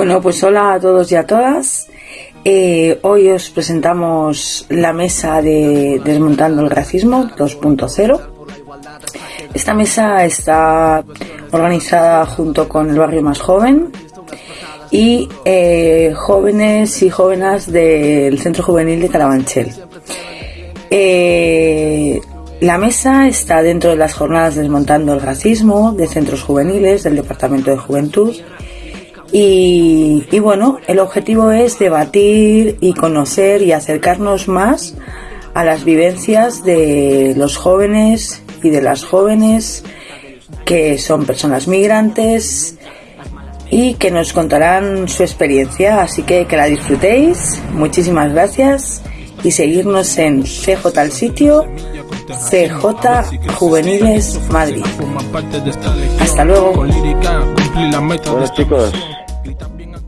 Bueno, pues hola a todos y a todas. Eh, hoy os presentamos la mesa de Desmontando el Racismo 2.0. Esta mesa está organizada junto con el barrio más joven y eh, jóvenes y jóvenes del Centro Juvenil de Carabanchel. Eh, la mesa está dentro de las jornadas Desmontando el Racismo de centros juveniles del Departamento de Juventud y, bueno, el objetivo es debatir y conocer y acercarnos más a las vivencias de los jóvenes y de las jóvenes que son personas migrantes y que nos contarán su experiencia. Así que que la disfrutéis. Muchísimas gracias y seguirnos en CJ al sitio, CJ Juveniles Madrid. Hasta luego. Bueno chicos,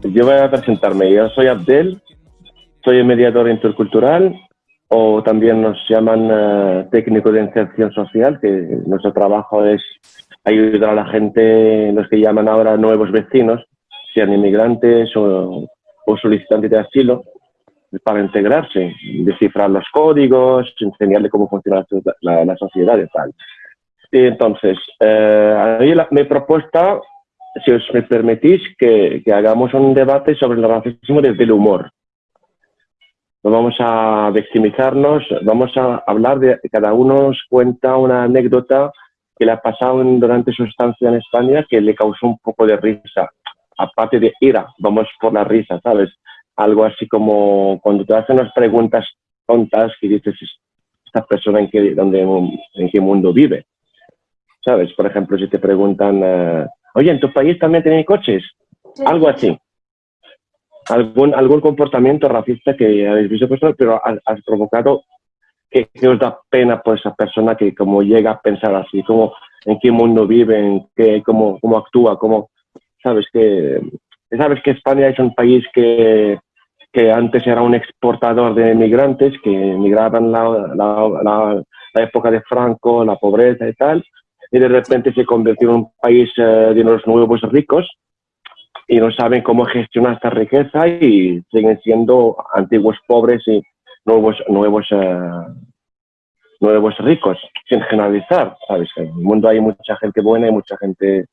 yo voy a presentarme. Yo soy Abdel, soy mediador intercultural o también nos llaman eh, técnico de inserción social, que nuestro trabajo es ayudar a la gente, los que llaman ahora nuevos vecinos, sean inmigrantes o, solicitantes de asilo, para integrarse, descifrar los códigos, enseñarle cómo funciona la, sociedad y tal. Y entonces, eh, mi propuesta si os me permitís, que, hagamos un debate sobre el racismo desde el humor. No vamos a victimizarnos, vamos a hablar de, cada uno nos cuenta una anécdota que le ha pasado durante su estancia en España que le causó un poco de risa, aparte de ira, vamos por la risa, ¿sabes? Algo así como cuando te hacen unas preguntas tontas que dices, esta persona en qué, dónde, en qué mundo vive, ¿sabes? Por ejemplo, si te preguntan... Eh, oye, ¿en tu país también tienen coches? Algo así. Algún, algún comportamiento racista que habéis visto, pues, pero has, provocado que, os da pena por esa persona que como llega a pensar así, como en qué mundo vive, en qué, cómo, cómo actúa, cómo, sabes que, sabes que España es un país que, que antes era un exportador de migrantes que migraban la, la, la época de Franco, la pobreza y tal, y de repente se convirtió en un país eh, de los nuevos ricos y no saben cómo gestionar esta riqueza y siguen siendo antiguos pobres y nuevos, nuevos, eh, nuevos ricos, sin generalizar, ¿sabes? En el mundo hay mucha gente buena y mucha gente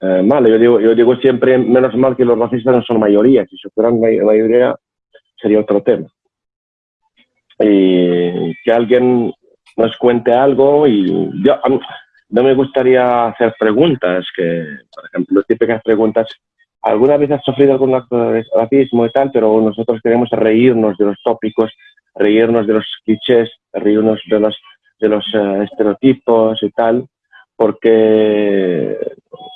eh, mala. Yo digo, yo digo siempre, menos mal que los racistas no son mayoría, si fueran mayoría sería otro tema. Y que alguien nos cuente algo y yo, no me gustaría hacer preguntas, que, por ejemplo, típicas preguntas, ¿alguna vez has sufrido algún acto racismo y tal? Pero nosotros queremos reírnos de los tópicos, reírnos de los clichés, reírnos de los, de los eh, estereotipos y tal, porque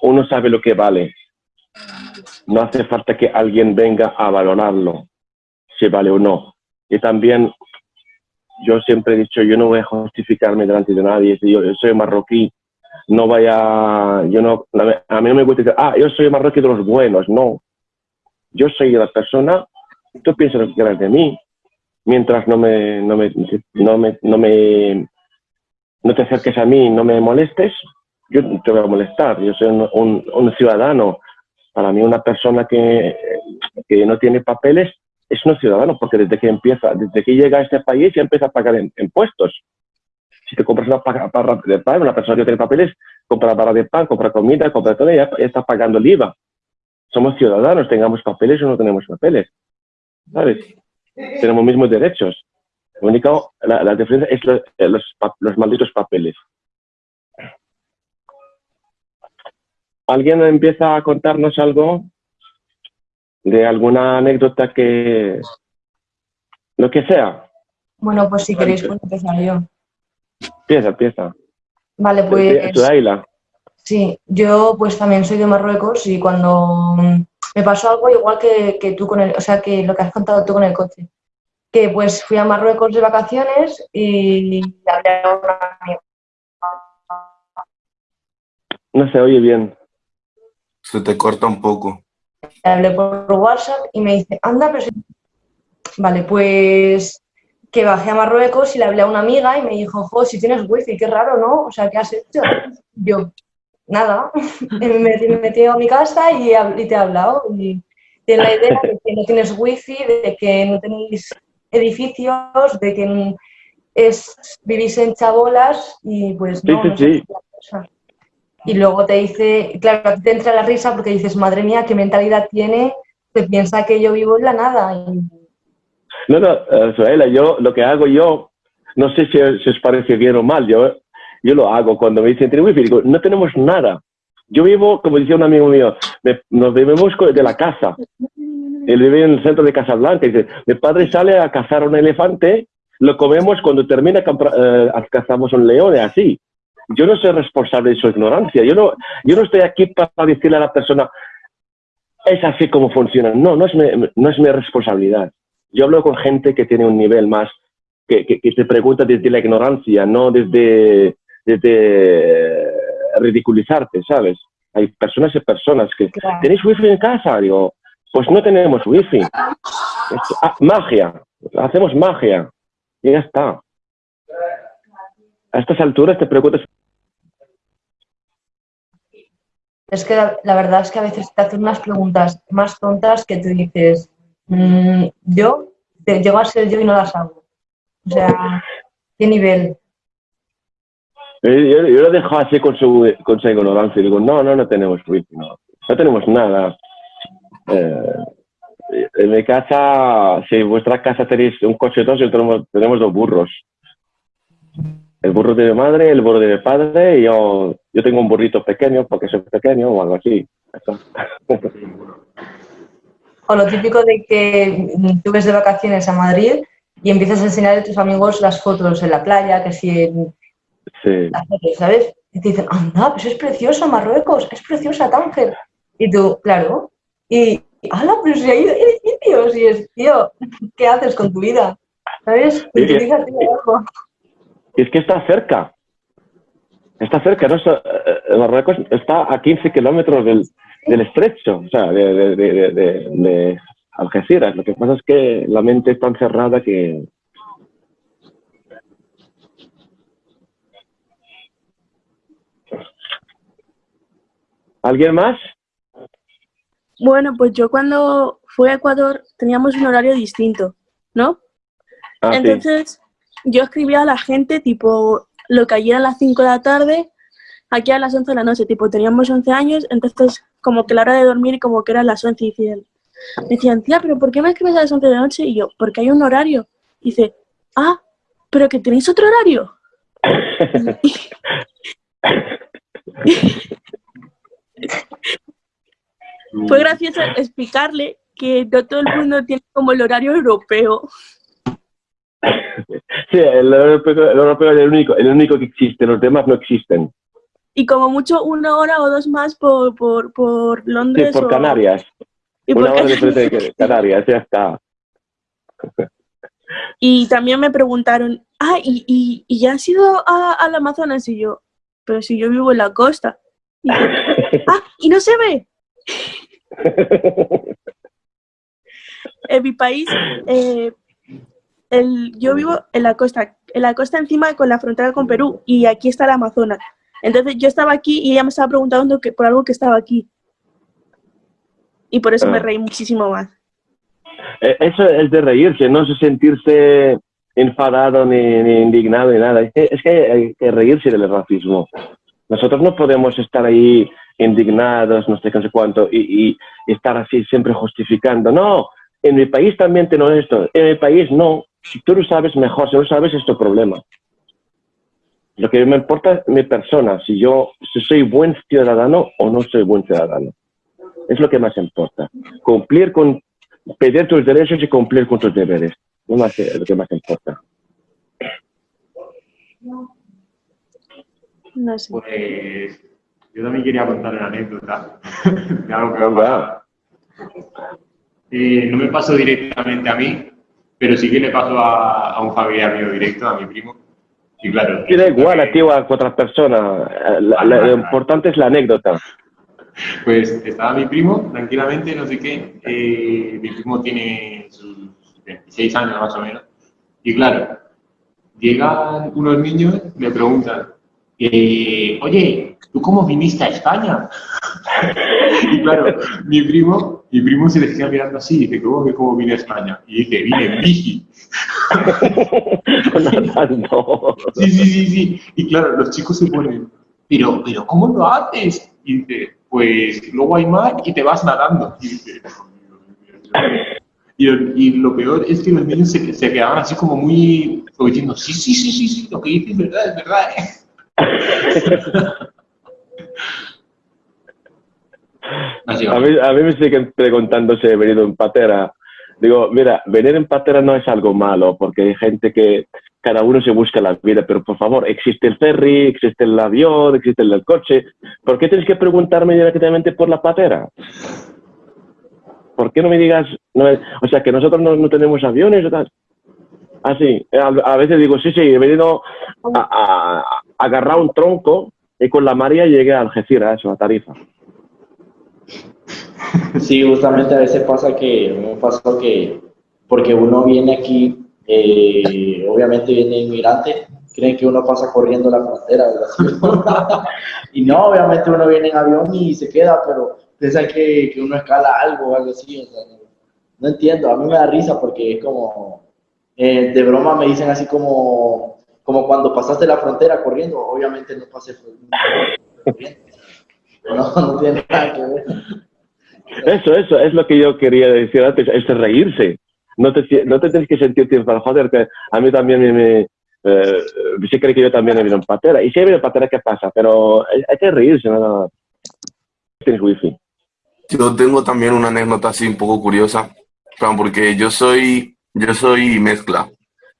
uno sabe lo que vale. No hace falta que alguien venga a valorarlo, si vale o no. Y también yo siempre he dicho, yo no voy a justificarme delante de nadie, yo soy marroquí, no vaya, yo no, a mí no me gusta decir, ah, yo soy marroquí de los buenos, no. Yo soy la persona, tú piensas lo que quieras de mí, mientras no me, no me, no me, no me, no te acerques a mí, no me molestes, yo te voy a molestar, yo soy un, un, ciudadano. Para mí una persona que, que no tiene papeles es un ciudadano, porque desde que empieza, desde que llega a este país ya empieza a pagar impuestos si te compras una barra de pan, una persona que tiene papeles, compra barra de pan, compra comida, compra todo, y ya, está pagando el IVA. Somos ciudadanos, tengamos papeles o no tenemos papeles. ¿Sabes? Tenemos mismos derechos. Lo único, la, diferencia es eh, los, los, malditos papeles. ¿Alguien empieza a contarnos algo de alguna anécdota que... lo que sea? Bueno, pues si queréis puedo empezar yo. Empieza, empieza. Vale, pues... Sí, yo pues también soy de Marruecos y cuando me pasó algo igual que, tú con el, o sea, que lo que has contado tú con el coche. Que pues fui a Marruecos de vacaciones y hablé a una amiga. No se oye bien. Se te corta un poco. Hablé por WhatsApp y me dice, anda, pero... Vale, pues que bajé a Marruecos y le hablé a una amiga y me dijo, jo, si tienes wifi, qué raro, ¿no? O sea, ¿qué has hecho? Yo, nada, me, metí a mi casa y, te he hablado. Y, tienen la idea de que no tienes wifi, de que no tenéis edificios, de que es, vivís en chabolas y pues no, sí, sí, Y luego te dice, claro, te entra la risa porque dices, madre mía, qué mentalidad tiene, te piensa que yo vivo en la nada. No, no, Suela, yo lo que hago yo, no sé si, os parece bien o mal, yo, yo lo hago cuando me dicen, ¿tiene wifi? Digo, no tenemos nada. Yo vivo, como decía un amigo mío, nos vivimos de la casa. Él vive en el centro de Casablanca. Dice, mi padre sale a cazar un elefante, lo comemos, cuando termina eh, cazamos un león, así. Yo no soy responsable de su ignorancia. Yo no, yo no estoy aquí para decirle a la persona, es así como funciona. No, no es mi, no es mi responsabilidad. Yo hablo con gente que tiene un nivel más, que, que, te pregunta desde la ignorancia, no desde, desde ridiculizarte, ¿sabes? Hay personas y personas que, ¿tenéis wifi en casa? Digo, pues no tenemos wifi. Ah, magia, hacemos magia. Y ya está. A estas alturas te preguntas... Es que la, verdad es que a veces te hacen unas preguntas más tontas que tú dices, mm, yo, te, llego a ser yo y no las hago. O sea, ¿qué nivel? Yo, lo dejo así con su, con su ignorancia digo, no, no, no tenemos no, no tenemos nada. Eh, en mi casa, si en vuestra casa tenéis un coche dos, tenemos, tenemos dos burros. El burro de mi madre, el burro de mi padre, y yo, yo tengo un burrito pequeño porque soy pequeño o algo así. O lo típico de que tú ves de vacaciones a Madrid y empiezas a enseñar a tus amigos las fotos en la playa, que si en Sí. ¿Sabes? Y te dicen, anda, pues es precioso Marruecos, es preciosa Tánger. Y tú, claro, y, ¡hala, pero si hay edificios! Y es, tío, ¿qué haces con tu vida? ¿Sabes? Y es, es que está cerca. Está cerca, ¿no? Eh, Marruecos está a 15 kilómetros del, del estrecho, o sea, de, de, de, de, Algeciras. Lo que pasa es que la mente es tan cerrada que, ¿Alguien más? Bueno, pues yo cuando fui a Ecuador teníamos un horario distinto, ¿no? Ah, Entonces yo escribía a la gente tipo lo que ayer a las 5 de la tarde, aquí a las 11 de la noche, tipo teníamos 11 años, entonces como que la hora de dormir y como que eran las 11 y decían, decían, tía, pero ¿por qué me escribes a las 11 de la noche? Y yo, porque hay un horario. Y dice, ah, pero que tenéis otro horario. Fue gracioso explicarle que no todo el mundo tiene como el horario europeo. Sí, el europeo, es el único, el único que existe, los demás no existen. Y como mucho una hora o dos más por, por, por Londres. Sí, por Canarias. Y una hora diferente de Canarias, ya está. Y también me preguntaron, ah, ¿y, y, y ya has ido al Amazonas? Y yo, pero si yo vivo en la costa. ¡Ah! ¡Y no se ve! en mi país, eh, el, yo vivo en la costa, en la costa encima con la frontera con Perú y aquí está el Amazonas. Entonces yo estaba aquí y ella me estaba preguntando que, por algo que estaba aquí. Y por eso me ah. reí muchísimo más. Eh, eso es de reírse, no es sentirse enfadado ni, indignado ni nada. Es que hay que reírse del racismo. Nosotros no podemos estar ahí indignados, no sé qué, no sé cuánto, y, estar así siempre justificando. No, en mi país también tengo esto, en mi país no. Si tú lo sabes mejor, si no sabes, es tu problema. Lo que me importa es mi persona, si yo si soy buen ciudadano o no soy buen ciudadano. Es lo que más importa. Cumplir con, pedir tus derechos y cumplir con tus deberes. No es lo que más importa. No sé. Pues yo también quería contar una anécdota de algo que me ha pasado. Eh, no me pasó directamente a mí, pero sí que le pasó a, un familiar mío directo, a mi primo. Y claro. da igual a ti o a otras personas. lo importante es la anécdota. Pues estaba mi primo, tranquilamente, no sé qué. Eh, mi primo tiene sus 26 años más o menos. Y claro, llegan unos niños, me preguntan, eh, oye, ¿tú cómo viniste a España? Y claro, mi primo, mi primo se le queda mirando así, y dice, ¿cómo que cómo vine a España? Y dice, vine en bici. sí, sí, sí, sí. Y claro, los chicos se ponen, pero, pero ¿cómo lo haces? Y dice, pues luego hay mar y te vas nadando. Y dice, y, y, lo peor es que los niños se, se quedaban así como muy, diciendo, sí, sí, sí, sí, sí, lo que dices es verdad, es verdad. ¿eh? a, mí, a mí me siguen preguntando si he venido en patera. Digo, mira, venir en patera no es algo malo, porque hay gente que cada uno se busca la vida, pero por favor, existe el ferry, existe el avión, existe el coche. ¿Por qué tienes que preguntarme directamente por la patera? ¿Por qué no me digas, o sea, que nosotros no, tenemos aviones o tal? Así, ah, a, veces digo, sí, sí, he venido a, agarrar un tronco y con la María llegué a Algeciras, a la Tarifa. Sí, justamente a veces pasa que, me pasa que, porque uno viene aquí, eh, obviamente viene inmigrante, creen que uno pasa corriendo la frontera, y no, obviamente uno viene en avión y se queda, pero piensa que, que uno escala algo o algo así, no, entiendo, a mí me da risa porque es como, eh, de broma me dicen así como, como cuando pasaste la frontera corriendo, obviamente no pasé corriendo, no, no tiene nada que ver. Eso, eso, es lo que yo quería decir antes, es reírse. No te, no te tienes que sentir para joder, que a mí también me... me eh, sí creo que yo también he venido en patera. Y si he venido en patera, ¿qué pasa? Pero hay, que reírse, ¿no? Tienes wifi. Yo tengo también una anécdota así un poco curiosa, porque yo soy, yo soy mezcla.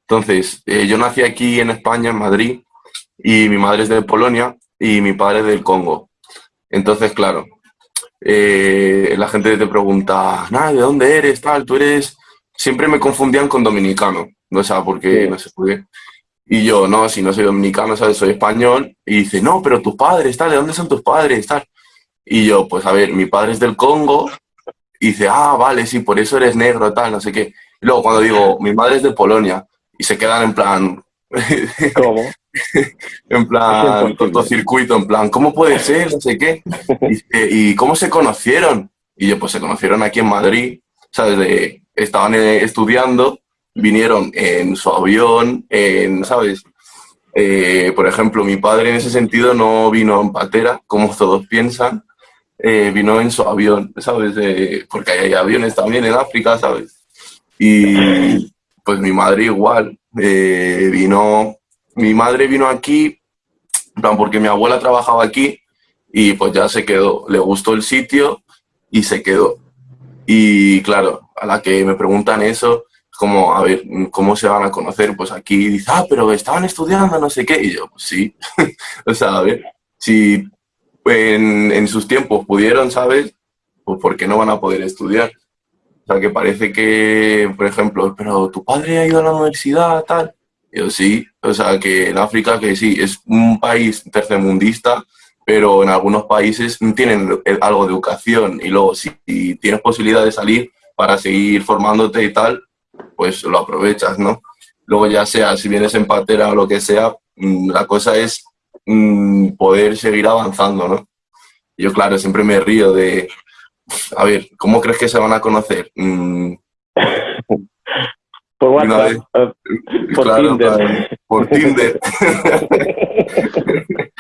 Entonces, eh, yo nací aquí en España, en Madrid, y mi madre es de Polonia y mi padre es del Congo. Entonces, claro, eh, la gente te pregunta, nada, ¿de dónde eres? Tal, tú eres... Siempre me confundían con dominicano, no sé por qué, no sé por qué. Y yo, no, si no soy dominicano, ¿sabes? Soy español. Y dice, no, pero tus padres, tal, ¿de dónde son tus padres? Tal. Y yo, pues a ver, mi padre es del Congo. Y dice, ah, vale, sí, por eso eres negro, tal, no sé qué. Y luego cuando digo, mi madre es de Polonia. Y se quedan en plan... ¿Cómo? en plan, cortocircuito, en plan, ¿cómo puede ser? No sé qué. Y, cómo se conocieron? Y yo, pues se conocieron aquí en Madrid, ¿sabes? estaban eh, estudiando, vinieron en su avión, en, ¿sabes? Eh, por ejemplo, mi padre en ese sentido no vino en patera, como todos piensan, eh, vino en su avión, ¿sabes? porque hay aviones también en África, ¿sabes? Y pues mi madre igual, vino mi madre vino aquí, porque mi abuela trabajaba aquí y pues ya se quedó. Le gustó el sitio y se quedó. Y claro, a la que me preguntan eso, como, a ver, ¿cómo se van a conocer? Pues aquí dice, ah, pero estaban estudiando, no sé qué. Y yo, pues sí. o sea, a ver, si en, en, sus tiempos pudieron, ¿sabes? Pues ¿por qué no van a poder estudiar? O sea, que parece que, por ejemplo, pero tu padre ha ido a la universidad, tal. Yo sí, o sea, que en África, que sí, es un país tercermundista, pero en algunos países tienen algo de educación y luego si tienes posibilidad de salir para seguir formándote y tal, pues lo aprovechas, ¿no? Luego ya sea, si vienes en patera o lo que sea, mm, la cosa es mm, poder seguir avanzando, ¿no? Yo, claro, siempre me río de, a ver, ¿cómo crees que se van a conocer? Mm, por WhatsApp. Eh, por Tinder. por Tinder.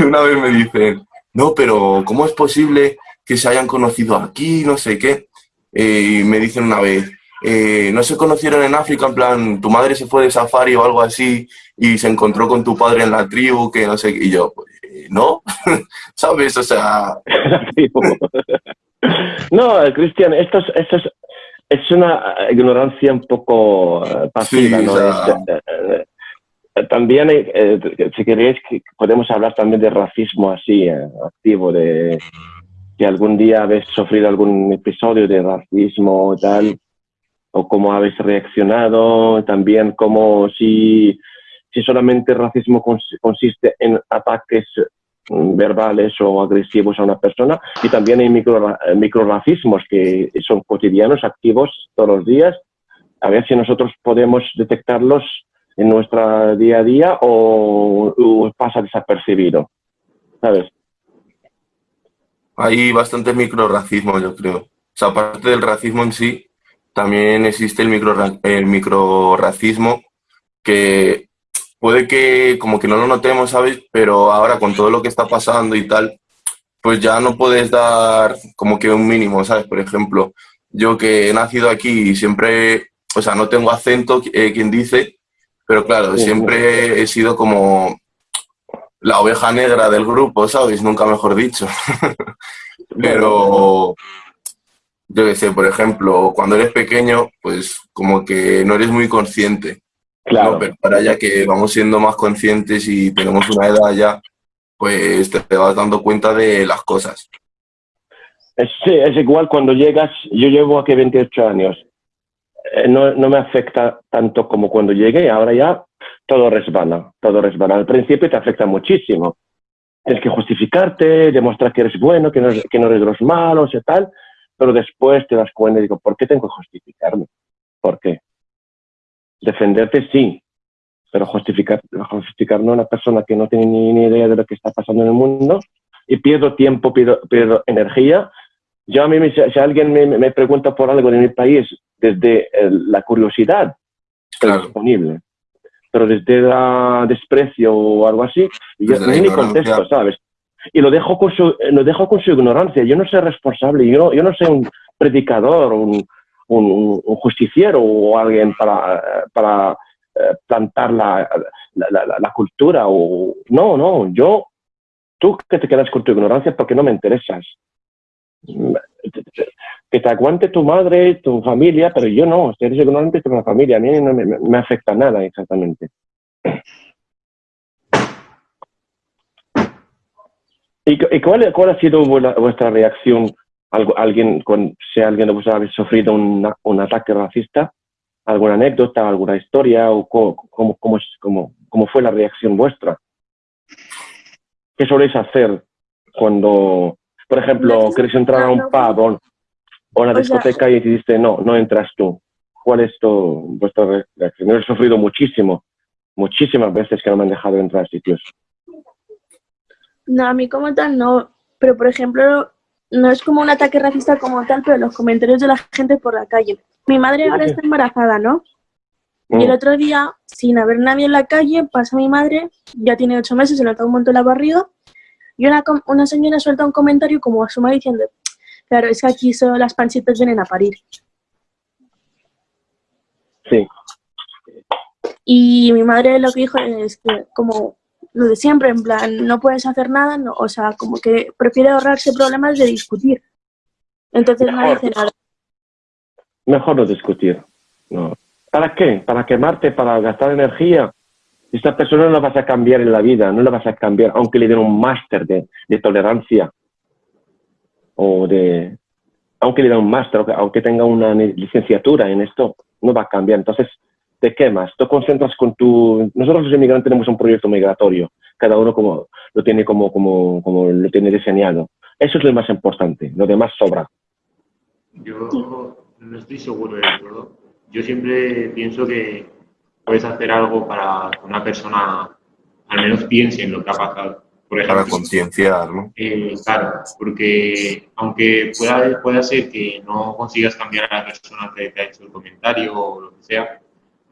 una vez me dicen, no, pero ¿cómo es posible que se hayan conocido aquí? No sé qué. Eh, y me dicen una vez, eh, no se conocieron en África, en plan, tu madre se fue de safari o algo así y se encontró con tu padre en la tribu, que no sé qué. Y yo, pues, no, ¿sabes? O sea... no, Cristian, estos, estos, es una ignorancia un poco eh, pasiva, ¿no? Eh, eh, también, si queréis, podemos hablar también de racismo así, activo, de que algún día habéis sufrido algún episodio de racismo y tal, o cómo habéis reaccionado, también como si, si solamente el racismo consiste en ataques verbales o agresivos a una persona y también hay micro, microracismos que son cotidianos, activos todos los días. A ver si nosotros podemos detectarlos en nuestra día a día o, pasa desapercibido, ¿sabes? Hay bastante microracismo, yo creo. O sea, aparte del racismo en sí, también existe el, micro, el microracismo que puede que como que no lo notemos, ¿sabes? Pero ahora con todo lo que está pasando y tal, pues ya no puedes dar como que un mínimo, ¿sabes? Por ejemplo, yo que he nacido aquí y siempre, o sea, no tengo acento, eh, quien dice, pero claro, siempre he sido como la oveja negra del grupo, ¿sabes? Nunca mejor dicho. pero yo qué sé, por ejemplo, cuando eres pequeño, pues como que no eres muy consciente. Claro. Pero ahora ya que vamos siendo más conscientes y tenemos una edad ya, pues te, vas dando cuenta de las cosas. Sí, es igual cuando llegas, yo llevo aquí 28 años, eh, no, no, me afecta tanto como cuando llegué, ahora ya todo resbala, todo resbala. Al principio te afecta muchísimo. Tienes que justificarte, demostrar que eres bueno, que no, que no eres de los malos y tal, pero después te das cuenta y digo, ¿por qué tengo que justificarme? ¿Por qué? Defenderte sí, pero justificar, justificar no a una persona que no tiene ni, idea de lo que está pasando en el mundo y pierdo tiempo, pierdo, pierdo energía. Yo a mí, si, alguien me, pregunta por algo de mi país, desde la curiosidad, estoy disponible. Pero desde el desprecio o algo así, yo ni contesto, ¿sabes? y lo dejo con su, lo dejo con su ignorancia. Yo no soy responsable, yo, yo no soy un predicador, un, un, justiciero o alguien para, para eh, plantar la, la, la, cultura. O, no, no, yo, tú que te quedas con tu ignorancia porque no me interesas. Que te aguante tu madre, tu familia, pero yo no, si eres ignorante, la familia, a mí no me, me afecta nada exactamente. ¿Y, cuál, cuál, ha sido vuestra reacción? ¿Alguien, con, si alguien de vosotros habéis sufrido un, un ataque racista? ¿Alguna anécdota, alguna historia? ¿O cómo, cómo, cómo, cómo, fue la reacción vuestra? ¿Qué soléis hacer cuando, por ejemplo, queréis entrar a un pub o, a una discoteca y te no, no entras tú? ¿Cuál es tu, vuestra reacción? Yo he sufrido muchísimo, muchísimas veces que no me han dejado entrar a sitios. No, a mí como tal no, pero por ejemplo, no es como un ataque racista como tal, pero los comentarios de la gente por la calle. Mi madre ahora está embarazada, ¿no? Y el mm. otro día, sin haber nadie en la calle, pasa mi madre, ya tiene ocho meses, se nota un montón la barriga, y una, una señora suelta un comentario como a su madre diciendo, claro, es que aquí solo las panchitas vienen a parir. Sí. Y mi madre lo que dijo es que como lo de siempre, en plan, no puedes hacer nada, no, o sea, como que prefiere ahorrarse problemas de discutir. Entonces no dice nada. Mejor no discutir. No. ¿Para qué? ¿Para quemarte? ¿Para gastar energía? Esta persona no la vas a cambiar en la vida, no la vas a cambiar, aunque le den un máster de, de, tolerancia o de... Aunque le den un máster, aunque tenga una licenciatura en esto, no va a cambiar. Entonces, te quemas, te concentras con tu... Nosotros los inmigrantes tenemos un proyecto migratorio, cada uno como, lo tiene como, como, como lo tiene diseñado. Eso es lo más importante, lo demás sobra. Yo no estoy seguro de todo. Yo siempre pienso que puedes hacer algo para que una persona al menos piense en lo que ha pasado. Por ejemplo, para concienciar, ¿no? Eh, claro, porque aunque pueda, pueda ser que no consigas cambiar a la persona que te ha hecho el comentario o lo que sea,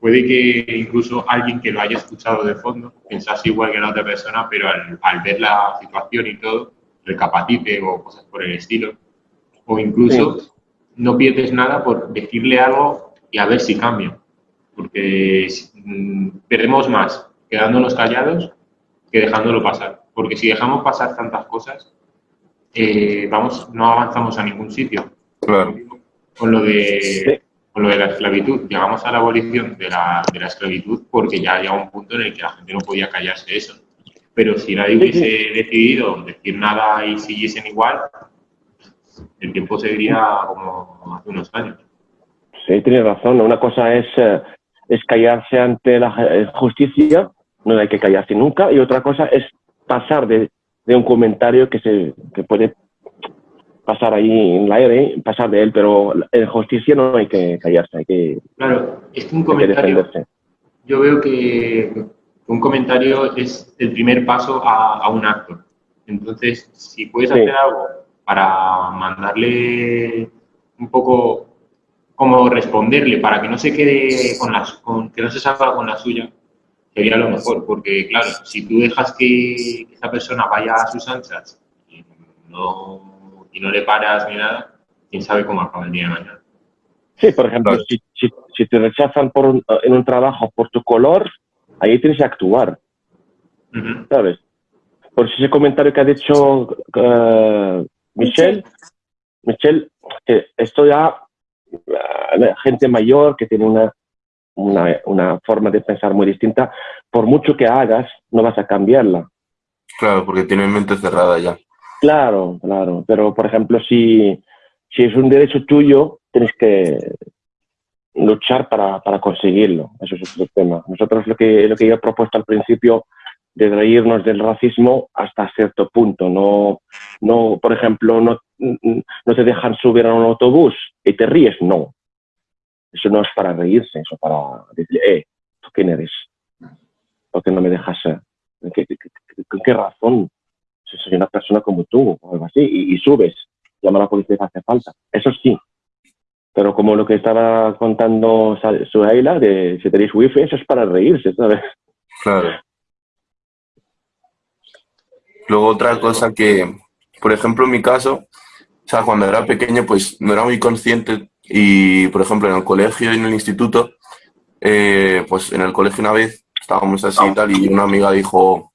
puede que incluso alguien que lo haya escuchado de fondo pensase igual que la otra persona, pero al, ver la situación y todo, recapacite o cosas por el estilo. O incluso no pierdes nada por decirle algo y a ver si cambia. Porque mm, perdemos más quedándonos callados que dejándolo pasar. Porque si dejamos pasar tantas cosas, eh, vamos, no avanzamos a ningún sitio. Claro. Con lo de con lo de la esclavitud. Llegamos a la abolición de la, de la esclavitud porque ya llegó un punto en el que la gente no podía callarse eso. Pero si nadie hubiese decidido decir nada y siguiesen igual, el tiempo seguiría como hace unos años. Sí, tiene razón. Una cosa es, eh, es callarse ante la eh, justicia, no hay que callarse nunca, y otra cosa es pasar de, de un comentario que, se, que puede pasar ahí en el aire, pasar de él, pero en justicia no hay que callarse, hay que, claro, es un comentario, yo veo que un comentario es el primer paso a, un acto. Entonces, si puedes hacer algo para mandarle un poco como responderle para que no se quede con las con, que no se salga con la suya sería lo mejor porque claro si tú dejas que esa persona vaya a sus anchas y no, y no le paras ni nada quién sabe cómo acaba el día de mañana sí por ejemplo si, si, te rechazan por en un trabajo por tu color ahí tienes que actuar sabes por ese comentario que ha dicho uh, Michelle Michelle esto ya gente mayor que tiene una, una, una, forma de pensar muy distinta, por mucho que hagas, no vas a cambiarla. Claro, porque tiene mente cerrada ya. Claro, claro. Pero, por ejemplo, si, si es un derecho tuyo, tienes que luchar para, para conseguirlo. Eso es otro tema. Nosotros lo que, lo que yo he propuesto al principio de reírnos del racismo hasta cierto punto. No, no, por ejemplo, no, no te dejan subir a un autobús y te ríes, no. Eso no es para reírse, eso para decir, eh, ¿tú quién eres? ¿Por qué no me dejas? ¿Con qué, qué, razón? Soy una persona como tú o algo así, y, subes, llama a la policía si hace falta. Eso sí. Pero como lo que estaba contando Suhaila, de si tenéis wifi, eso es para reírse, ¿sabes? Claro. Luego otra cosa que, por ejemplo, en mi caso, o sea, cuando era pequeño, pues no era muy consciente y, por ejemplo, en el colegio y en el instituto, eh, pues en el colegio una vez estábamos así y tal y una amiga dijo,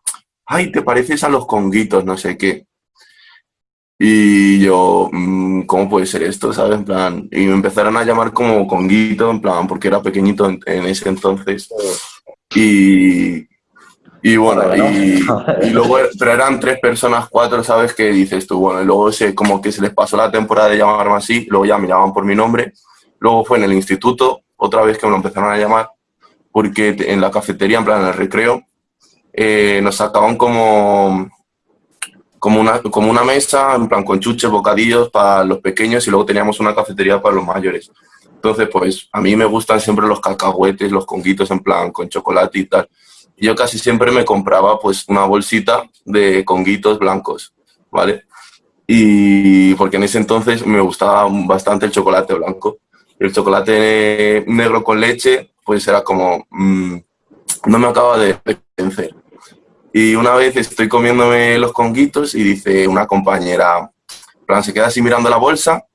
ay, te pareces a los conguitos, no sé qué. Y yo, mm, ¿cómo puede ser esto? ¿Sabes? En plan, y me empezaron a llamar como conguito, en plan, porque era pequeñito en, en ese entonces. Y, y bueno, y, luego, pero eran tres personas, cuatro, ¿sabes? Que dices tú, bueno, y luego se, como que se les pasó la temporada de llamarme así, luego ya me llamaban por mi nombre. Luego fue en el instituto, otra vez que me lo empezaron a llamar, porque en la cafetería, en plan, en el recreo, eh, nos sacaban como, como, una, como una mesa, en plan, con chuches, bocadillos para los pequeños y luego teníamos una cafetería para los mayores. Entonces, pues, a mí me gustan siempre los cacahuetes, los conguitos, en plan, con chocolate y tal yo casi siempre me compraba pues una bolsita de conguitos blancos, ¿vale? Y porque en ese entonces me gustaba bastante el chocolate blanco. El chocolate negro con leche, pues era como, mm, no me acaba de vencer. Y una vez estoy comiéndome los conguitos y dice una compañera, plan, se queda así mirando la bolsa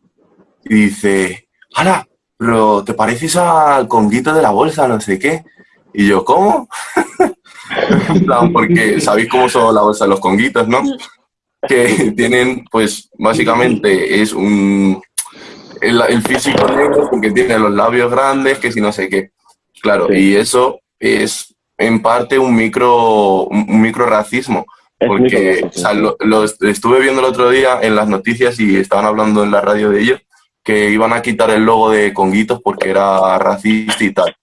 y dice, ¡Hala! Pero te pareces al conguito de la bolsa, no sé qué. Y yo, ¿cómo? porque sabéis cómo son la bolsa de los conguitos, ¿no? Que tienen, pues, básicamente es un... El, físico negro porque tiene los labios grandes, que si no sé qué. Claro, y eso es en parte un micro, un micro racismo. Porque lo, estuve viendo el otro día en las noticias y estaban hablando en la radio de ellos que iban a quitar el logo de Conguitos porque era racista y tal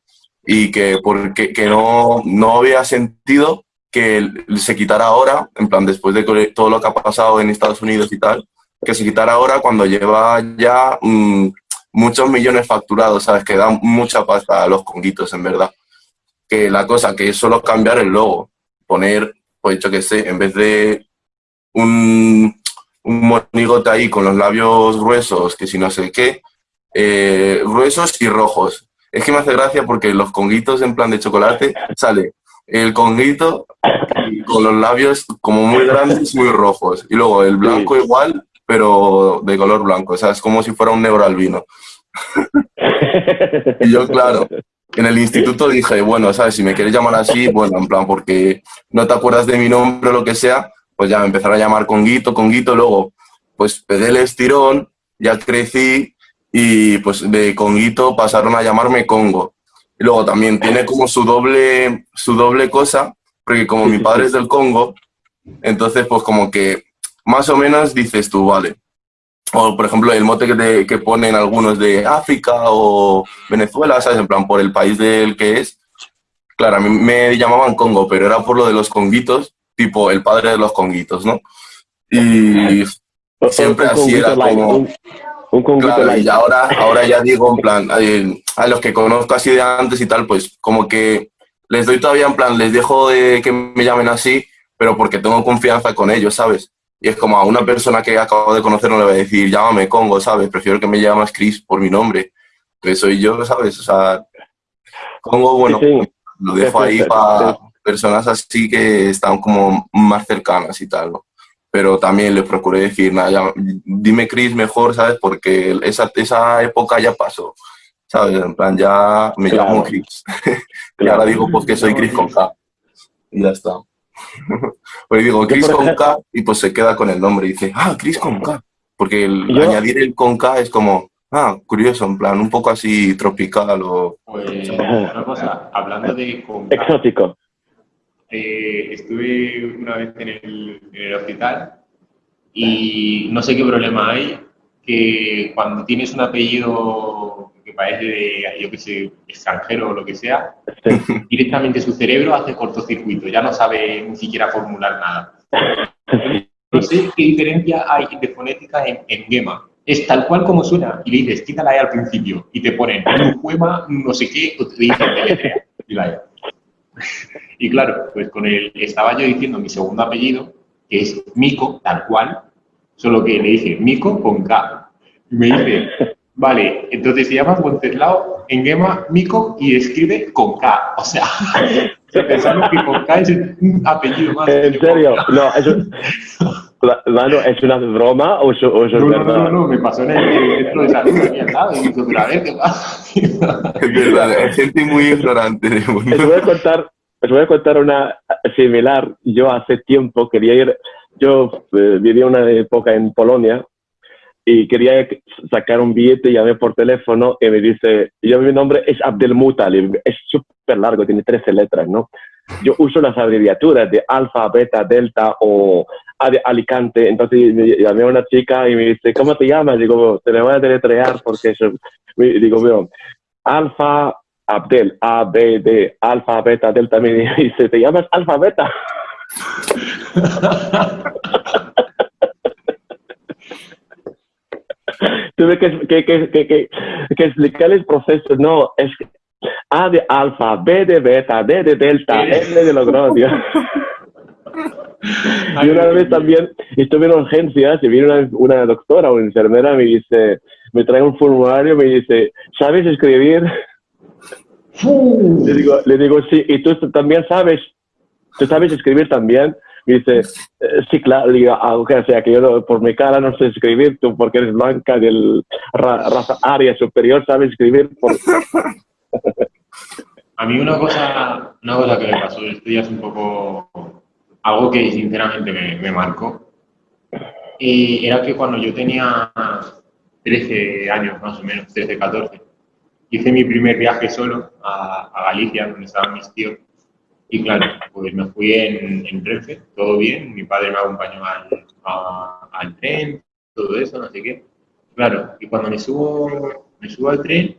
y que, porque, que no, no había sentido que se quitara ahora, en plan, después de todo lo que ha pasado en Estados Unidos y tal, que se quitara ahora cuando lleva ya mm, muchos millones facturados, ¿sabes? Que da mucha pasta a los conguitos, en verdad. Que la cosa que es solo cambiar el logo, poner, pues yo que sé, en vez de un, un monigote ahí con los labios gruesos, que si no sé qué, eh, gruesos y rojos, es que me hace gracia porque los conguitos en plan de chocolate sale el conguito con los labios como muy grandes, muy rojos. Y luego el blanco igual, pero de color blanco. O sea, es como si fuera un negro albino. y yo, claro, en el instituto dije, bueno, ¿sabes? Si me quieres llamar así, bueno, en plan, porque no te acuerdas de mi nombre o lo que sea, pues ya me empezaron a llamar Conguito, Conguito. Luego, pues pedí el estirón, ya crecí y pues de Conguito pasaron a llamarme Congo. Y luego también tiene como su doble, su doble cosa, porque como mi padre es del Congo, entonces pues como que más o menos dices tú, vale. O por ejemplo el mote que, que ponen algunos de África o Venezuela, ¿sabes? En plan por el país del que es. Claro, a mí me llamaban Congo, pero era por lo de los conguitos, tipo el padre de los conguitos, ¿no? Y siempre así era como claro, y ahora, ahora ya digo, en plan, a, los que conozco así de antes y tal, pues como que les doy todavía en plan, les dejo de que me llamen así, pero porque tengo confianza con ellos, ¿sabes? Y es como a una persona que acabo de conocer no le voy a decir, llámame Congo, ¿sabes? Prefiero que me llames Chris por mi nombre. Entonces soy yo, ¿sabes? O sea, Congo, bueno, lo dejo ahí para personas así que están como más cercanas y tal, ¿no? Pero también les procuré decir, nada, dime Chris mejor, ¿sabes? Porque esa, esa época ya pasó, ¿sabes? En plan, ya me llamo Chris. y ahora digo, pues que soy Chris con K. Y ya está. pues digo, Chris con K y pues se queda con el nombre y dice, ah, Chris con K. Porque el, añadir el con K es como, ah, curioso, en plan, un poco así tropical o... Pues una cosa, hablando de con Exótico. Eh, estuve una vez en el, en el hospital y no sé qué problema hay, que cuando tienes un apellido que parece yo que sé, extranjero o lo que sea, directamente su cerebro hace cortocircuito, ya no sabe ni siquiera formular nada. No sé qué diferencia hay de fonética en, en Gema. Es tal cual como suena y le dices, quítala ahí al principio y te ponen un poema, no sé qué, o te dicen y la y claro, pues con él estaba yo diciendo mi segundo apellido, que es Mico, tal cual, solo que le dije Mico con K. Y me dice, vale, entonces se llama Wenceslao en Gema Mico y escribe con K. O sea, pensando que con K es un apellido más. ¿En serio? No, eso... Mano, ¿es una broma o eso, o es no, verdad? No, no, no, me pasó en el centro de salud al lado y me a ver qué pasa. es verdad, hay gente muy ignorante. Les voy a contar, os voy a contar una similar. Yo hace tiempo quería ir, yo eh, vivía una época en Polonia y quería sacar un billete, llamé por teléfono y me dice, yo mi nombre es Abdelmutalib, es súper largo, tiene 13 letras, ¿no? Yo uso las abreviaturas de alfa, beta, delta o Alicante, entonces llamé a una chica y me dice, ¿cómo te llamas? Digo, te le voy a deletrear porque eso, digo, veo, alfa, Abdel, A, B, D, alfa, beta, delta, me dice, ¿te llamas alfa, beta? Tuve que, que, que, que, explicar el proceso. No, es A de alfa, B de beta, D de delta, L de logrodio. y una vez también estuve en urgencias y vino una, una doctora o una enfermera me dice, me trae un formulario, me dice, ¿sabes escribir? Le digo, le digo, sí, y tú también sabes, tú sabes escribir también. Dice, eh, sí, claro, digo, ah, o sea, que yo por mi cara no sé escribir, tú porque eres blanca del raza aria superior, sabes escribir. A mí una cosa, una cosa que me pasó estos días un poco, algo que sinceramente me, me marcó, y era que cuando yo tenía 13 años más o menos, 13, 14, hice mi primer viaje solo a, Galicia, donde estaban mis tíos. Y claro, pues me fui en, en Renfe, todo bien, mi padre me acompañó al, al tren, todo eso, no sé qué. Claro, y cuando me subo, me subo al tren,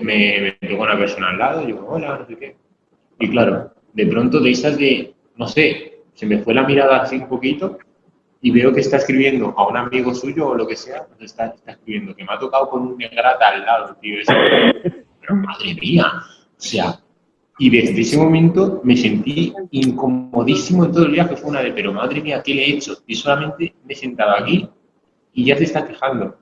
me, me una persona al lado, y digo, hola, no sé qué. Y claro, de pronto de esas de, no sé, se me fue la mirada así un poquito y veo que está escribiendo a un amigo suyo o lo que sea, pues está, está escribiendo que me ha tocado con un negrata al lado, tío. pero madre mía, o sea, y desde ese momento me sentí incomodísimo todo el viaje. Fue una de, pero madre mía, ¿qué le he hecho? Y solamente me he sentado aquí y ya se está quejando.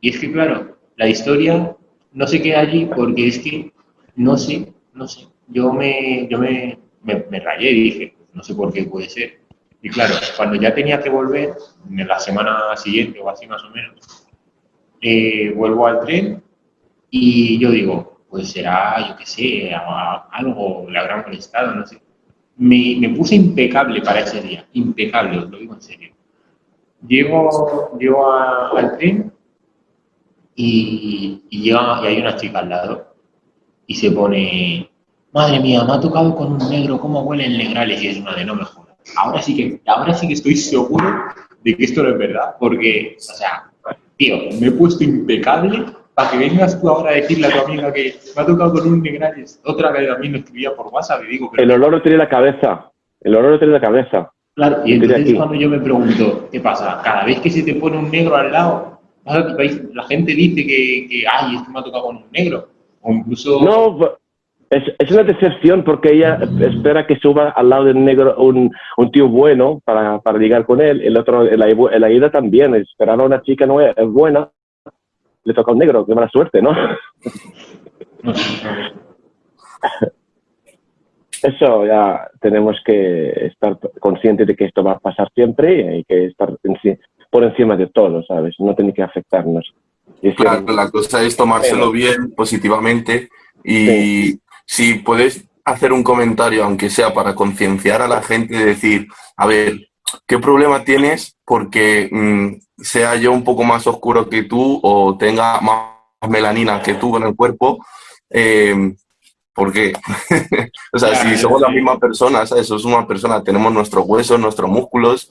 Y es que, claro, la historia no se queda allí porque es que no sé, no sé. Yo me, yo me, me rayé y dije, no sé por qué puede ser y claro, cuando ya tenía que volver, en la semana siguiente o así más o menos, eh, vuelvo al tren y yo digo, pues será, yo qué sé, algo le habrá molestado, no sé. Me, me, puse impecable para ese día, impecable, os lo digo en serio. Llego, llego al tren y, y, llega, y hay una chica al lado y se pone, madre mía, me ha tocado con un negro, ¿cómo huelen legrales? Y es una de no mejor ahora sí que, ahora sí que estoy seguro de que esto no es verdad, porque, o sea, tío, me he puesto impecable para que vengas tú ahora a decirle a tu amiga que me ha tocado con un negrales. Otra vez mí me escribía por WhatsApp y digo... el olor no tiene la cabeza, el olor no tiene la cabeza. Claro, y entonces es cuando yo me pregunto, ¿qué pasa? Cada vez que se te pone un negro al lado, la gente dice que, que ay, esto me ha tocado con un negro. O incluso... No, es, una decepción porque ella espera que suba al lado del negro un, un tío bueno para, para, ligar con él. El otro, la, la ida también, esperaba a una chica no es buena, le toca a un negro, qué mala suerte, ¿no? Eso ya tenemos que estar conscientes de que esto va a pasar siempre y hay que estar por encima de todo, ¿sabes? No tiene que afectarnos. claro, la cosa es tomárselo bien, positivamente y si puedes hacer un comentario, aunque sea para concienciar a la gente, de decir, a ver, ¿qué problema tienes porque mm, sea yo un poco más oscuro que tú o tenga más melanina que tú en el cuerpo? Eh, ¿Por qué? o sea, si somos la misma persona, ¿sabes? Somos una persona, tenemos nuestros huesos, nuestros músculos.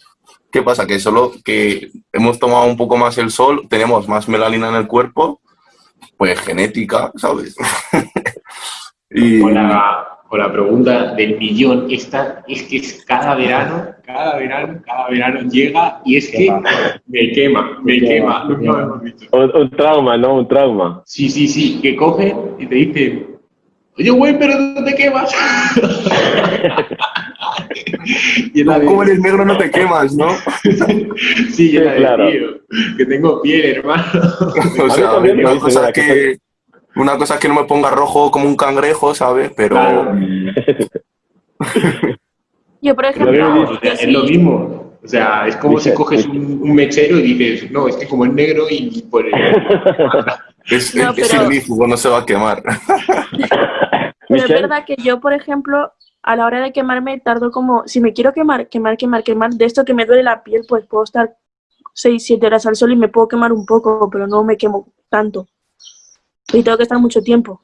¿Qué pasa? Que solo que hemos tomado un poco más el sol, tenemos más melanina en el cuerpo, pues genética, ¿sabes? Y... Con, la, con la pregunta del millón, esta es que es cada verano, cada verano, cada verano llega y es que me quema, me quema, Un, trauma, ¿no? Un trauma. Sí, sí, sí, que coge y te dice, oye, güey, pero no te quemas. y como eres negro no te quemas, ¿no? sí, sí claro. tío, que tengo piel, hermano. o sea, cosa que una cosa es que no me ponga rojo como un cangrejo, ¿sabes? Pero... Yo, por ejemplo... es lo mismo. O sea, es como si coges un, mechero y dices, no, es que como es negro y por es, no, el mismo, no se va a quemar. Pero es verdad que yo, por ejemplo, a la hora de quemarme tardo como, si me quiero quemar, quemar, quemar, quemar, de esto que me duele la piel, pues puedo estar 6, 7 horas al sol y me puedo quemar un poco, pero no me quemo tanto y tengo que estar mucho tiempo.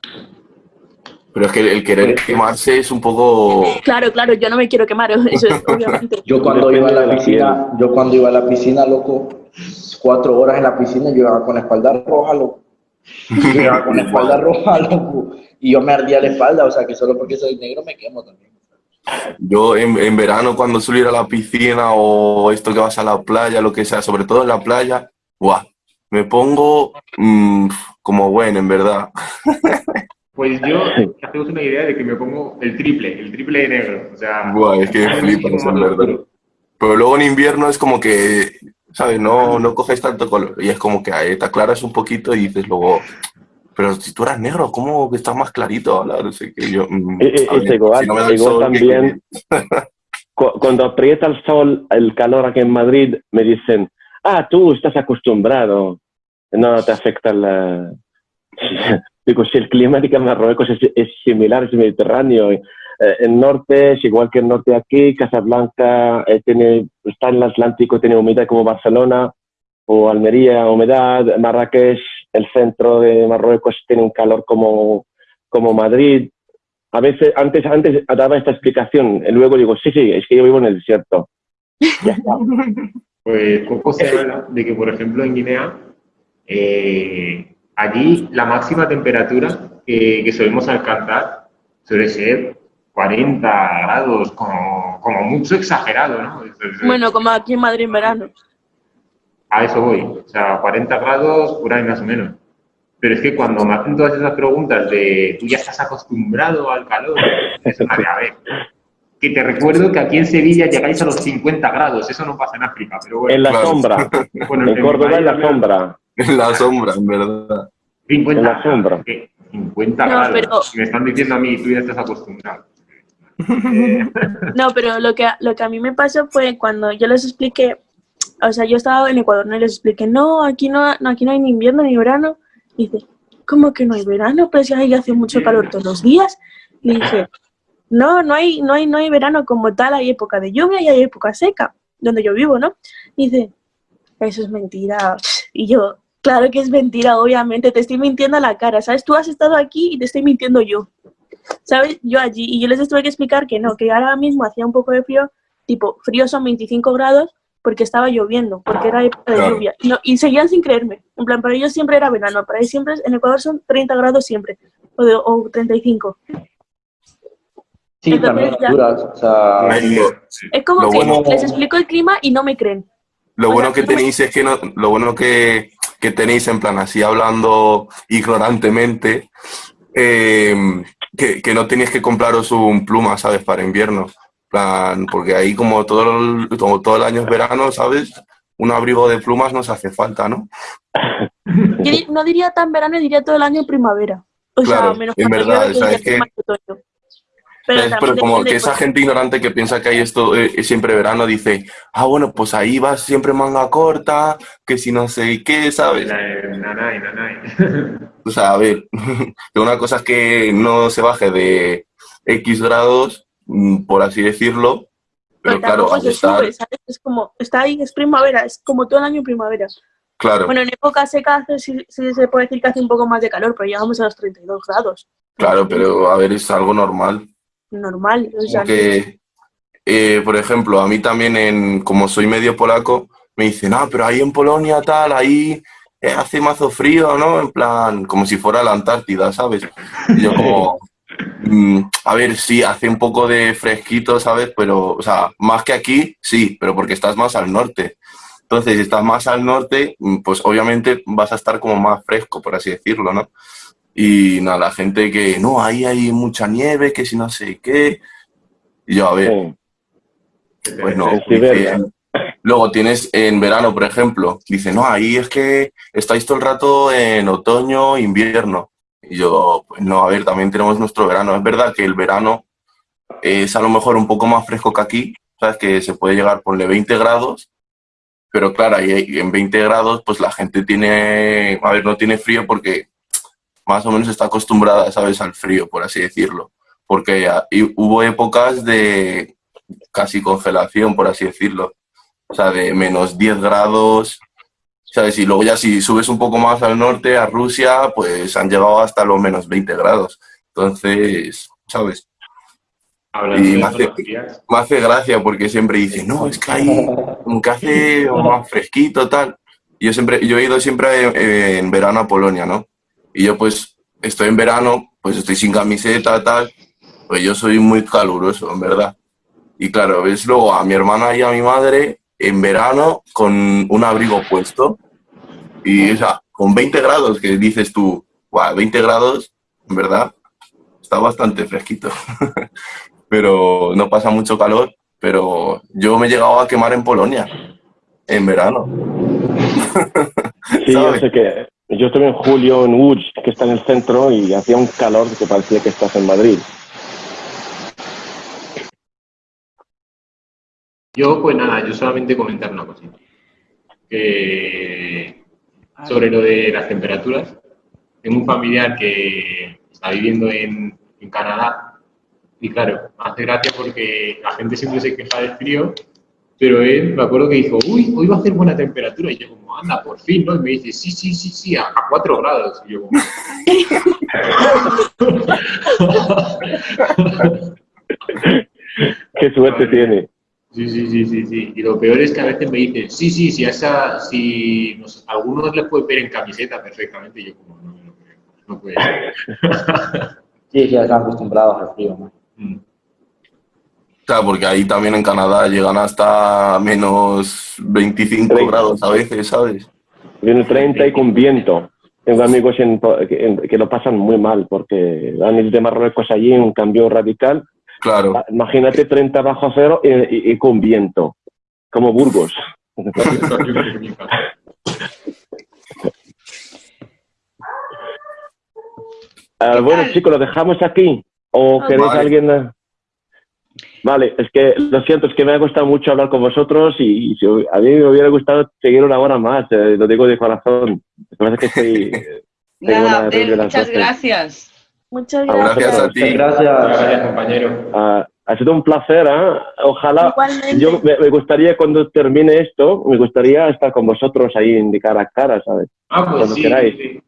Pero es que el querer quemarse es un poco... Claro, claro, yo no me quiero quemar, eso es obviamente. yo cuando iba a la piscina, yo cuando iba a la piscina, loco, cuatro horas en la piscina, yo iba con la espalda roja, loco. Yo iba con la espalda roja, loco. Y yo me ardía la espalda, o sea que solo porque soy negro me quemo también. Yo en, en verano cuando suelo ir a la piscina o esto que vas a la playa, lo que sea, sobre todo en la playa, ¡guau! Me pongo mmm, como bueno, en verdad. Pues yo, hacemos una idea de que me pongo el triple, el triple de negro. O sea, es que flipas, en verdad. Pero luego en invierno es como que, ¿sabes? No, no coges tanto color. Y es como que ahí te aclaras un poquito y dices luego, pero si tú eras negro, ¿cómo que estás más clarito? No sé qué yo. Mm, es igual, también. Cuando aprieta el sol, el calor aquí en Madrid, me dicen, ah, tú estás acostumbrado, no te afecta la... Digo, si el clima de Marruecos es, similar, es mediterráneo, eh, el norte es igual que el norte aquí, Casablanca eh, tiene, está en el Atlántico, tiene humedad como Barcelona, o Almería, humedad, Marrakech, el centro de Marruecos tiene un calor como, como Madrid. A veces, antes, antes daba esta explicación, y luego digo, sí, sí, es que yo vivo en el desierto. Ya está. Pues poco se habla de que, por ejemplo, en Guinea, eh, allí la máxima temperatura que, que, solemos alcanzar suele ser 40 grados, como, como mucho exagerado, ¿no? Bueno, como aquí en Madrid en verano. A eso voy, o sea, 40 grados por ahí más o menos. Pero es que cuando me hacen todas esas preguntas de tú ya estás acostumbrado al calor, es una de a ver que te recuerdo que aquí en Sevilla llegáis a los 50 grados, eso no pasa en África, pero bueno. En la sombra, bueno, en, Córdoba en la sombra. En la sombra, en verdad. 50 en la sombra. 50 grados, me están diciendo a mí, tú ya estás acostumbrado. no, pero lo que, lo que a mí me pasó fue cuando yo les expliqué, o sea, yo estaba en Ecuador, no les expliqué, no, aquí no, no, aquí no hay ni invierno ni verano. Y dice, ¿cómo que no hay verano? Pues ya hace mucho calor todos los días. Y dije, no, no hay, no hay, no hay verano como tal, hay época de lluvia y hay época seca, donde yo vivo, ¿no? dice, eso es mentira. Y yo, claro que es mentira, obviamente, te estoy mintiendo a la cara, ¿sabes? Tú has estado aquí y te estoy mintiendo yo. ¿Sabes? Yo allí, y yo les tuve que explicar que no, que ahora mismo hacía un poco de frío, tipo, frío son 25 grados, porque estaba lloviendo, porque era época de lluvia. Y, y, seguían sin creerme. En plan, para ellos siempre era verano, para ellos siempre, en Ecuador son 30 grados siempre, o, de, o 35. Sí, también o sea... Es como que les explico el clima y no me creen. Lo bueno que tenéis es que no, lo bueno que, que tenéis en plan así hablando ignorantemente, em, que, que, no teníais que compraros un pluma, ¿sabes? Para invierno. plan, porque ahí como todo el, todo el año es verano, ¿sabes? Un abrigo de plumas nos hace falta, ¿no? Yo no diría tan verano, diría todo el año primavera. O claro, sea, menos en verdad, es que... Pero, como que esa gente ignorante que piensa que hay esto eh, siempre verano dice, ah, bueno, pues ahí vas siempre manga corta, que si no sé qué, ¿sabes? Nanay, nanay. O sea, a ver, una cosa es que no se baje de X grados, mm, por así decirlo, pero, claro, se sube, ¿sabes? Es como, está ahí, es primavera, es como todo el año primavera. Claro. Bueno, en época seca sí, se puede decir que hace un poco más de calor, pero llegamos a los 32 grados. Claro, pero a ver, es algo normal normal. que, eh, por ejemplo, a mí también, en, como soy medio polaco, me dicen, ah, pero ahí en Polonia tal, ahí eh, hace mazo frío, ¿no? En plan, como si fuera la Antártida, ¿sabes? Y yo como, mm, a ver, sí, hace un poco de fresquito, ¿sabes? Pero, o sea, más que aquí, sí, pero porque estás más al norte. Entonces, si estás más al norte, mm, pues obviamente vas a estar como más fresco, por así decirlo, ¿no? Y nada, la gente que, no, ahí hay mucha nieve, que si no sé qué. Y yo, a ver, pues no. luego tienes en verano, por ejemplo, dice, no, ahí es que estáis todo el rato en otoño, invierno. Y yo, pues no, a ver, también tenemos nuestro verano. Es verdad que el verano es a lo mejor un poco más fresco que aquí, ¿sabes? Que se puede llegar, ponle 20 grados, pero claro, ahí en 20 grados, pues la gente tiene, a ver, no tiene frío porque más o menos está acostumbrada, ¿sabes?, al frío, por así decirlo. Porque hubo épocas de casi congelación, por así decirlo. O sea, de menos 10 grados, ¿sabes? Y luego ya si subes un poco más al norte, a Rusia, pues han llegado hasta los menos 20 grados. Entonces, ¿sabes? Y me hace, me hace, gracia porque siempre dicen, no, es que ahí que hace más fresquito, tal. Yo, siempre, yo he ido siempre en verano a Polonia, ¿no? Y yo pues estoy en verano, pues estoy sin camiseta, tal, pues yo soy muy caluroso, en verdad. Y claro, ves luego a mi hermana y a mi madre en verano con un abrigo puesto. Y o sea, con 20 grados, que dices tú, 20 grados, en verdad, está bastante fresquito. pero no pasa mucho calor. Pero yo me he llegado a quemar en Polonia, en verano. Sí, yo sé que yo estuve en julio en Łódź, que está en el centro, y hacía un calor que parecía que estás en Madrid. Yo, pues nada, yo solamente comentar una cosita. sobre lo de las temperaturas. Tengo un familiar que está viviendo en, en Canadá y claro, hace gracia porque la gente siempre se queja del frío pero él, me acuerdo que dijo, uy, hoy va a hacer buena temperatura. Y yo como, anda, por fin, ¿no? Y me dice, sí, sí, sí, sí, a, cuatro grados. Y yo como... Qué suerte tiene. Sí, sí, sí, sí, sí. Y lo peor es que a veces me dicen, sí, sí, sí, a esa, si nos, a algunos les puede ver en camiseta perfectamente. Y yo como, no, no, no puede ser. sí, ya están acostumbrados al frío, ¿no? Mm porque ahí también en Canadá llegan hasta menos 25 grados a veces, ¿sabes? Viene 30 y con viento. Tengo amigos que, lo pasan muy mal porque han ido de Marruecos allí un cambio radical. Claro. Ah, imagínate 30 bajo cero y, con viento, como Burgos. Ah, bueno, chicos, ¿lo dejamos aquí? ¿O queréis alguien...? Vale, es que lo siento, es que me ha gustado mucho hablar con vosotros y, a mí me hubiera gustado seguir una hora más, eh, lo digo de corazón. Me que estoy, Nada, muchas gracias. Muchas gracias. a ti. Gracias, compañero. Ah, ha sido un placer, ¿eh? Ojalá, yo me, gustaría cuando termine esto, me gustaría estar con vosotros ahí en cara a cara, ¿sabes? Ah, pues cuando queráis. Sí.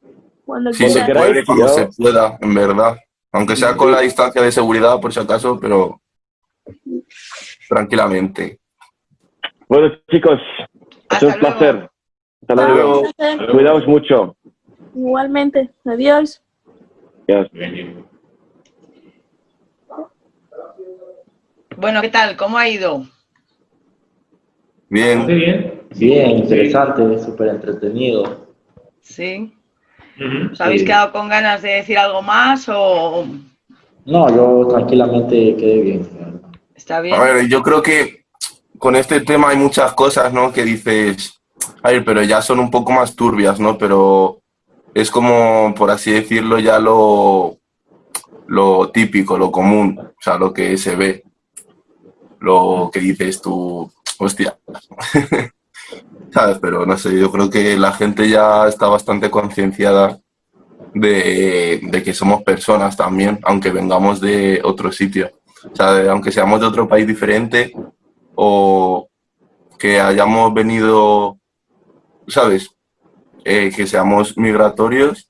Cuando, se puede, cuando se pueda, en verdad. Aunque sea con la distancia de seguridad, por si acaso, pero tranquilamente. Bueno, chicos, es un placer. Hasta luego. Cuidaos mucho. Igualmente. Adiós. Adiós. Bueno, ¿qué tal? ¿Cómo ha ido? Bien. bien. Bien, interesante, súper entretenido. Sí. ¿Os habéis quedado con ganas de decir algo más o...? No, yo tranquilamente quedé bien. A ver, yo creo que con este tema hay muchas cosas, ¿no? Que dices, a ver, pero ya son un poco más turbias, ¿no? Pero es como, por así decirlo, ya lo, lo típico, lo común, o sea, lo que se ve, lo que dices tú, hostia. ¿Sabes? Pero no sé, yo creo que la gente ya está bastante concienciada de, que somos personas también, aunque vengamos de otro sitio. O sea, aunque seamos de otro país diferente o que hayamos venido, ¿sabes? Eh, que seamos migratorios,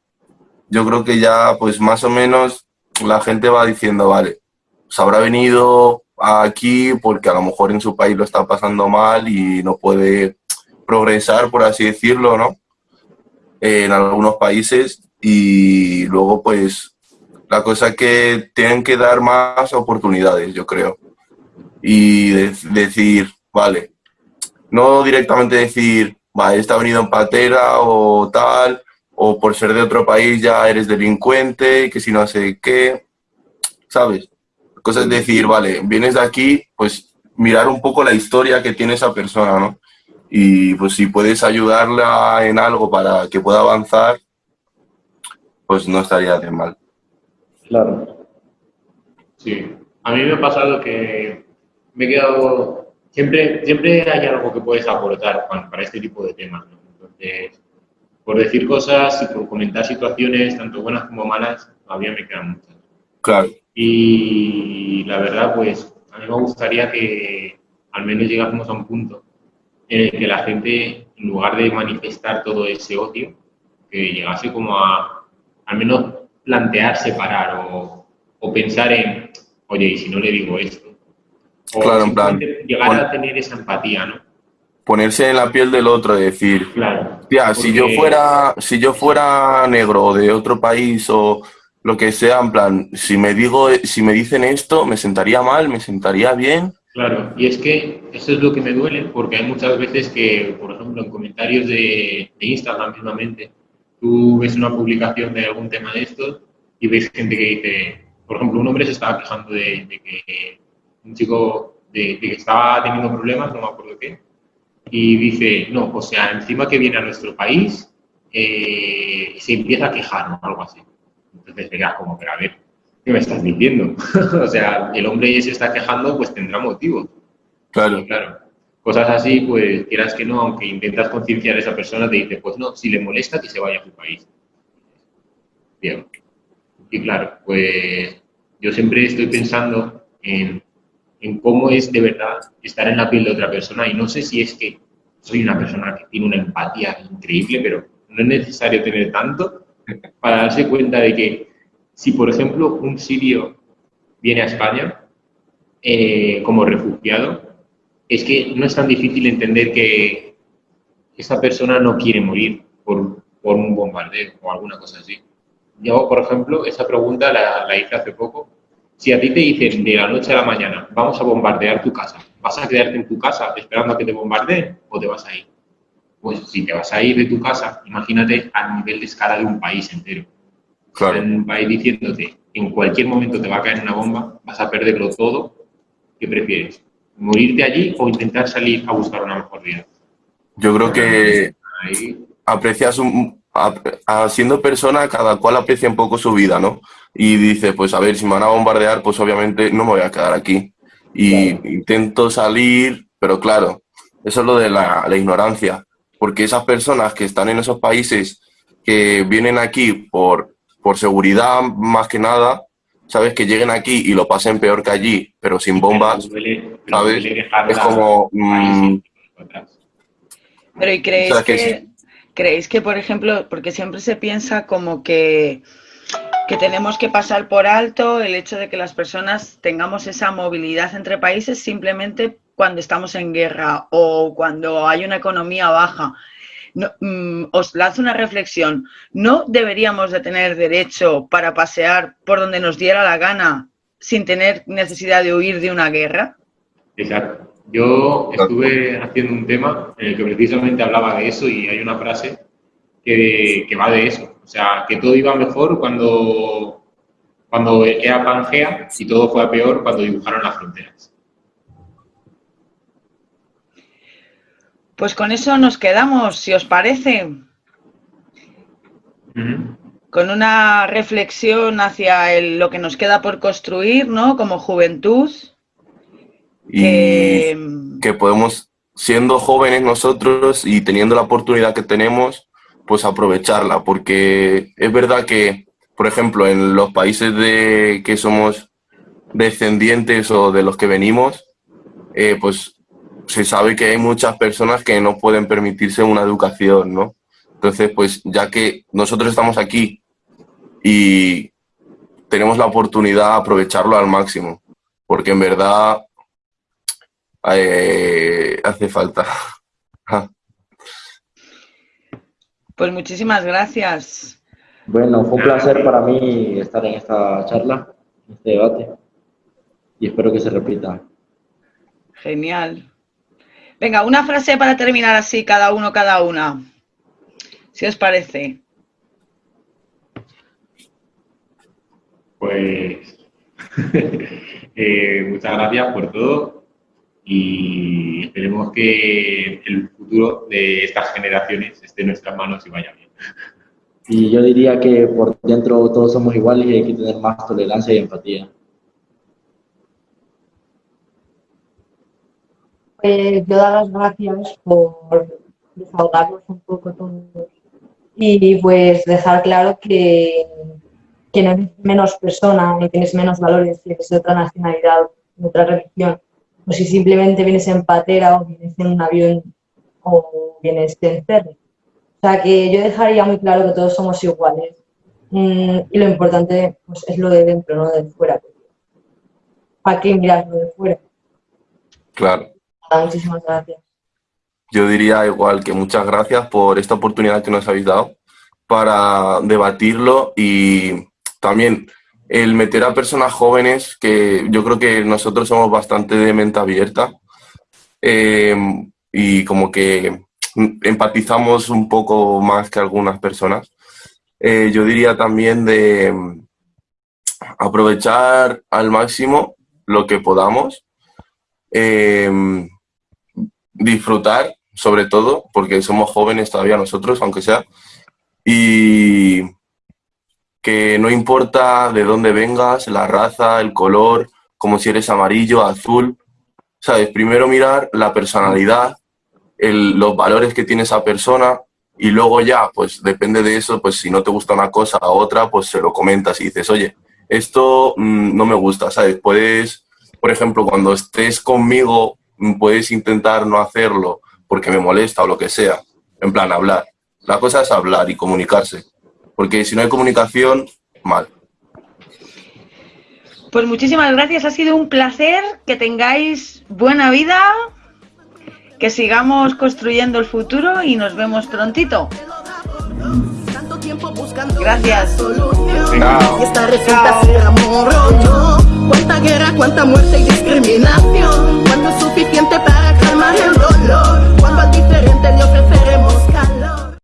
yo creo que ya pues más o menos la gente va diciendo, vale, pues habrá venido aquí porque a lo mejor en su país lo está pasando mal y no puede progresar, por así decirlo, ¿no? en algunos países y luego pues la cosa es que tienen que dar más oportunidades, yo creo. Y decir, vale, no directamente decir, vale, está venido en patera o tal, o por ser de otro país ya eres delincuente, que si no sé qué, ¿sabes? La cosa es decir, vale, vienes de aquí, pues mirar un poco la historia que tiene esa persona, ¿no? Y pues si puedes ayudarla en algo para que pueda avanzar, pues no estaría de mal. Claro. Sí, a mí me ha pasado que me he quedado... Siempre, siempre hay algo que puedes aportar para este tipo de temas. Entonces, por decir cosas y por comentar situaciones, tanto buenas como malas, todavía me quedan muchas. Claro. Y la verdad, pues a mí me gustaría que al menos llegásemos a un punto en el que la gente, en lugar de manifestar todo ese odio, que llegase como a al menos plantearse parar o, pensar en, oye, ¿y si no le digo esto? O claro, en plan, llegar a tener esa empatía, ¿no? Ponerse en la piel del otro y decir, claro, tía, si yo fuera, si yo fuera negro de otro país o lo que sea, en plan, si me digo, si me dicen esto, me sentaría mal, me sentaría bien. Claro, y es que eso es lo que me duele, porque hay muchas veces que, por ejemplo, en comentarios de, de Instagram mismamente, tú ves una publicación de algún tema de estos y ves gente que dice, por ejemplo, un hombre se estaba quejando de, que un chico de, que estaba teniendo problemas, no me acuerdo qué, y dice, no, o sea, encima que viene a nuestro país, eh, se empieza a quejar o algo así. Entonces sería como, pero a ver, ¿qué me estás diciendo? o sea, el hombre se está quejando, pues tendrá motivo. Claro. claro cosas así, pues quieras que no, aunque intentas concienciar a esa persona, te dice, pues no, si le molesta, que se vaya a su país. Bien. Y claro, pues yo siempre estoy pensando en, en cómo es de verdad estar en la piel de otra persona y no sé si es que soy una persona que tiene una empatía increíble, pero no es necesario tener tanto para darse cuenta de que si, por ejemplo, un sirio viene a España eh, como refugiado, es que no es tan difícil entender que esa persona no quiere morir por, por un bombardeo o alguna cosa así. Yo, por ejemplo, esa pregunta la, la, hice hace poco. Si a ti te dicen de la noche a la mañana, vamos a bombardear tu casa, ¿vas a quedarte en tu casa esperando a que te bombardeen o te vas a ir? Pues si te vas a ir de tu casa, imagínate al nivel de escala de un país entero. Claro. En un país diciéndote, en cualquier momento te va a caer una bomba, vas a perderlo todo, ¿qué prefieres? Morirte allí o intentar salir a buscar una mejor vida. Yo creo que aprecias un, siendo persona, cada cual aprecia un poco su vida, ¿no? Y dice, pues a ver, si me van a bombardear, pues obviamente no me voy a quedar aquí. Y intento salir, pero claro, eso es lo de la, la, ignorancia. Porque esas personas que están en esos países que vienen aquí por, por seguridad más que nada, ¿sabes? Que lleguen aquí y lo pasen peor que allí, pero sin bombas, ¿sabes? Es como... Mm, pero ¿y creéis que, creéis que, por ejemplo, porque siempre se piensa como que, que tenemos que pasar por alto el hecho de que las personas tengamos esa movilidad entre países simplemente cuando estamos en guerra o cuando hay una economía baja no, mm, os lanzo una reflexión. ¿No deberíamos de tener derecho para pasear por donde nos diera la gana sin tener necesidad de huir de una guerra? Exacto. Yo estuve haciendo un tema en el que precisamente hablaba de eso y hay una frase que, que va de eso. O sea, que todo iba mejor cuando, cuando era Pangea y todo fue a peor cuando dibujaron las fronteras. Pues con eso nos quedamos, si os parece. Con una reflexión hacia lo que nos queda por construir, ¿no? Como juventud. Y que podemos, siendo jóvenes nosotros y teniendo la oportunidad que tenemos, pues aprovecharla, porque es verdad que, por ejemplo, en los países de que somos descendientes o de los que venimos, eh, pues se sabe que hay muchas personas que no pueden permitirse una educación, ¿no? Entonces, pues ya que nosotros estamos aquí y tenemos la oportunidad de aprovecharlo al máximo, porque en verdad eh, hace falta. pues muchísimas gracias. Bueno, fue un placer para mí estar en esta charla, en este debate, y espero que se repita. Genial. Venga, una frase para terminar así, cada uno, cada una. Si os parece. Pues eh, muchas gracias por todo y esperemos que el futuro de estas generaciones esté en nuestras manos y vaya bien. Y yo diría que por dentro todos somos iguales y hay que tener más tolerancia y empatía. Pues yo dar las gracias por desahogarnos un poco todos y pues dejar claro que, que no eres menos persona, ni tienes menos valores si eres de otra nacionalidad, de otra religión, o si simplemente vienes en patera o vienes en un avión o vienes en ferry. O sea que yo dejaría muy claro que todos somos iguales mm, y lo importante pues, es lo de dentro, no de fuera. ¿Para qué mirar lo de fuera? Claro muchísimas gracias. Yo diría igual que muchas gracias por esta oportunidad que nos habéis dado para debatirlo y también el meter a personas jóvenes, que yo creo que nosotros somos bastante de mente abierta eh, y como que empatizamos un poco más que algunas personas. Eh, yo diría también de aprovechar al máximo lo que podamos. Eh, disfrutar, sobre todo, porque somos jóvenes todavía nosotros, aunque sea, y que no importa de dónde vengas, la raza, el color, como si eres amarillo, azul, ¿sabes? Primero mirar la personalidad, los valores que tiene esa persona y luego ya, pues depende de eso, pues si no te gusta una cosa o otra, pues se lo comentas y dices, oye, esto mm, no me gusta, ¿sabes? Puedes, por ejemplo, cuando estés conmigo puedes intentar no hacerlo porque me molesta o lo que sea. En plan, hablar. La cosa es hablar y comunicarse porque si no hay comunicación, mal. Pues muchísimas gracias, ha sido un placer, que tengáis buena vida, que sigamos construyendo el futuro y nos vemos prontito. Gracias. Chao. Y esta resulta ser amor. Cuánta guerra, cuánta muerte y discriminación. Cuando es suficiente para calmar el dolor. Cuando al diferente le ofreceremos